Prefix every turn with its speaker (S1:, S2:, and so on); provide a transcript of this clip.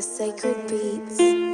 S1: Sacred Beats.